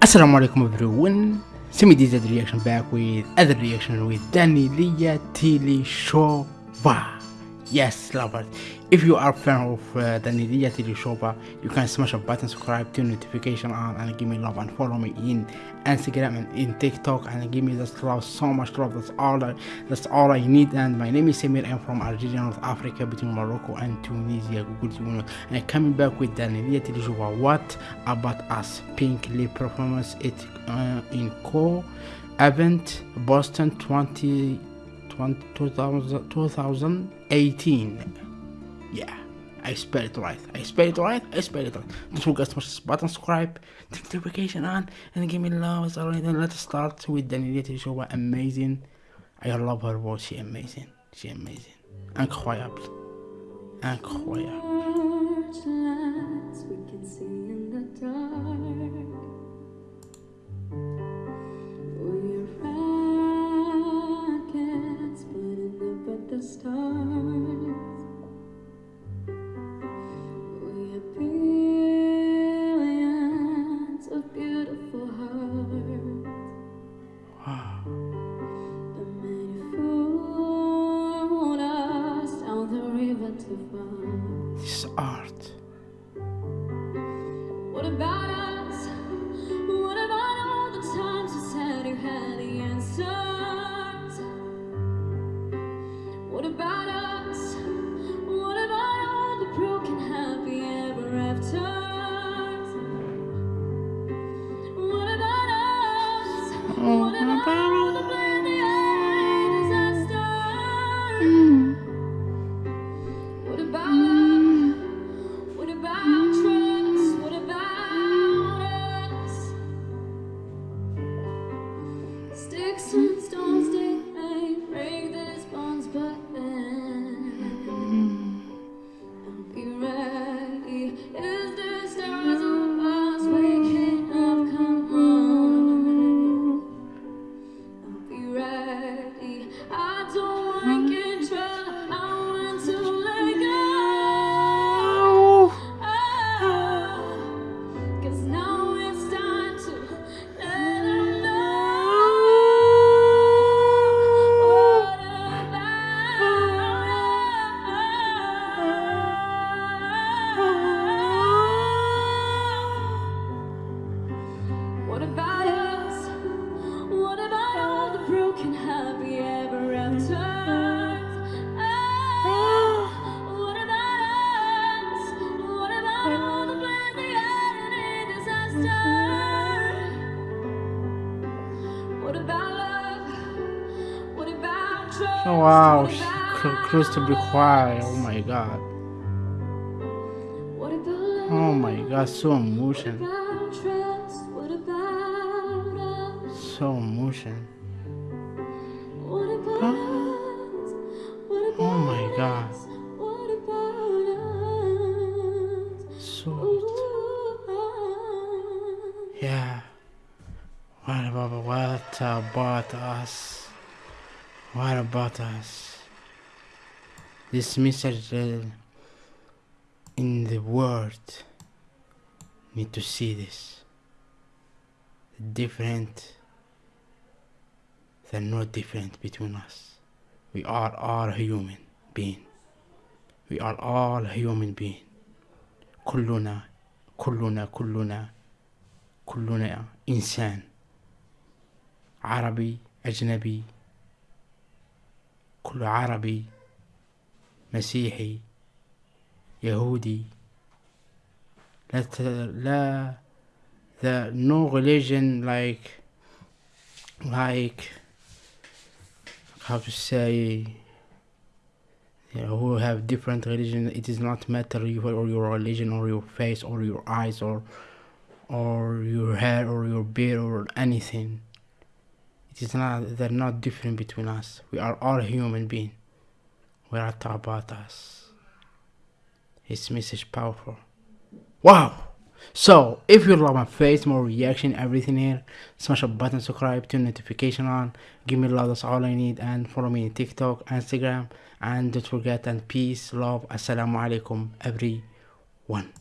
Assalamu alaikum everyone. Semi DZ reaction back with other reaction with Danny Lia Tili Shova. Yes, lovers. If you are a fan of uh, Daneliya Tuleshova, you can smash a button, subscribe, turn notification on, and give me love and follow me in Instagram and in TikTok and give me this love, so much love. That's all. I, that's all I need. And my name is Samir. I'm from Algeria, North Africa, between Morocco and Tunisia. Google Tunis. And coming back with Daneliya Tuleshova. What about us? Pink lip performance it uh, in co event Boston 20, 20 2000, 2018 yeah I spell it right. I spell it right I spell it right. Don't forget to smash this button subscribe turn notification on and give me love it's alright then let's start with Daniela show. Amazing. I love her voice. She amazing. She amazing. Incroyable. Incroyable. The. What What about us? What about all the broken happy ever afters? Ah, what about us? What about all the plans they had in a disaster? What about love? What about trust? oh wow she to be quiet oh my god What about love? oh my god so What so emotion What about Huh? Oh us? What about oh my god us? What about us? so ah. Yeah. What about what about us? What about us? This message in the world need to see this. Different. They're not different between us. We are all human being. We are all human being. كلنا كلنا كلنا كلنا إنسان عربي أجنبي كل عربي مسيحي يهودي لا لا the no religion like like how to say you know, who have different religion. It is not matter you or your religion or your face or your eyes or or your hair or your beard or anything. It is not they're not different between us. We are all human being. We are about us. His message powerful. Wow so if you love my face more reaction everything here smash a button subscribe turn notification on give me love that's all i need and follow me on tiktok instagram and don't forget and peace love assalamu alaikum everyone